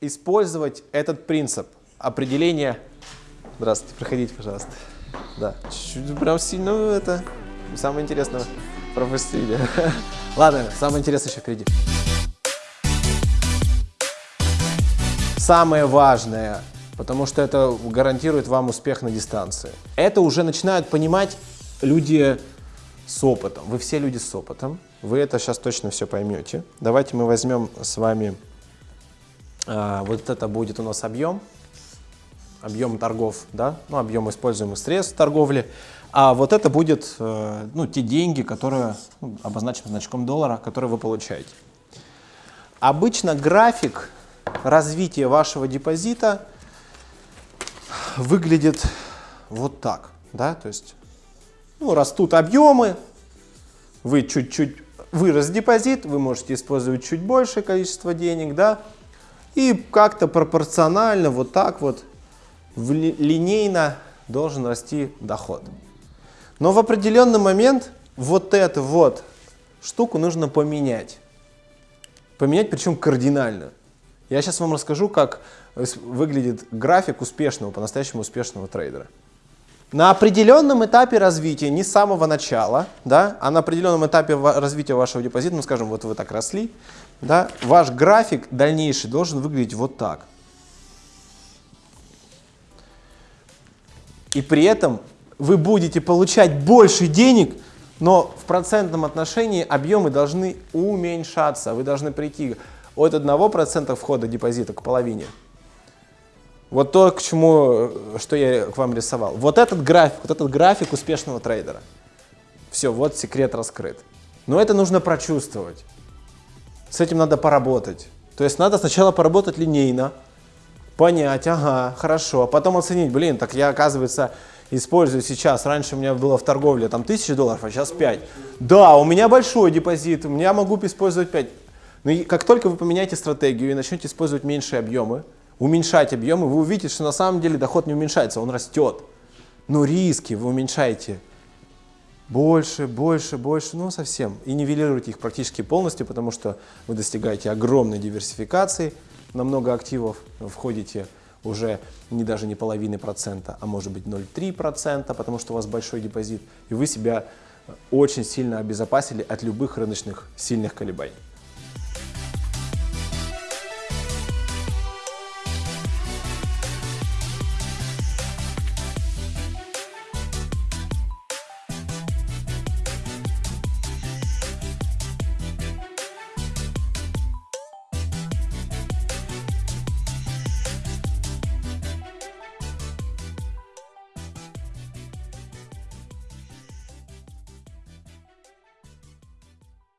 использовать этот принцип определения... Здравствуйте, проходите, пожалуйста. Да, чуть-чуть прям сильно ну, это... Самое интересное пропустили. Ладно, самое интересное еще впереди. Самое важное, потому что это гарантирует вам успех на дистанции. Это уже начинают понимать люди с опытом. Вы все люди с опытом. Вы это сейчас точно все поймете. Давайте мы возьмем с вами, вот это будет у нас объем, объем торгов, да, ну, объем используемых средств торговли. А вот это будет, э, ну, те деньги, которые ну, обозначены значком доллара, которые вы получаете. Обычно график развития вашего депозита выглядит вот так, да, то есть, ну, растут объемы, вы чуть-чуть вырос депозит, вы можете использовать чуть большее количество денег, да, и как-то пропорционально вот так вот линейно должен расти доход. Но в определенный момент вот эту вот штуку нужно поменять. Поменять причем кардинально. Я сейчас вам расскажу, как выглядит график успешного, по-настоящему успешного трейдера. На определенном этапе развития, не с самого начала, да, а на определенном этапе развития вашего депозита, ну скажем, вот вы так росли, да, ваш график дальнейший должен выглядеть вот так. И при этом вы будете получать больше денег, но в процентном отношении объемы должны уменьшаться. Вы должны прийти от 1% входа депозита к половине. Вот то, к чему, что я к вам рисовал. Вот этот график, вот этот график успешного трейдера. Все, вот секрет раскрыт. Но это нужно прочувствовать. С этим надо поработать. То есть надо сначала поработать линейно, понять, ага, хорошо, а потом оценить, блин, так я, оказывается, использую сейчас, раньше у меня было в торговле там 1000 долларов, а сейчас 5. Да, у меня большой депозит, у меня могу использовать 5. Но как только вы поменяете стратегию и начнете использовать меньшие объемы, уменьшать объемы, вы увидите, что на самом деле доход не уменьшается, он растет. Но риски вы уменьшаете больше, больше, больше, ну совсем. И нивелируете их практически полностью, потому что вы достигаете огромной диверсификации на много активов, входите уже не даже не половины процента, а может быть 0,3 процента, потому что у вас большой депозит, и вы себя очень сильно обезопасили от любых рыночных сильных колебаний.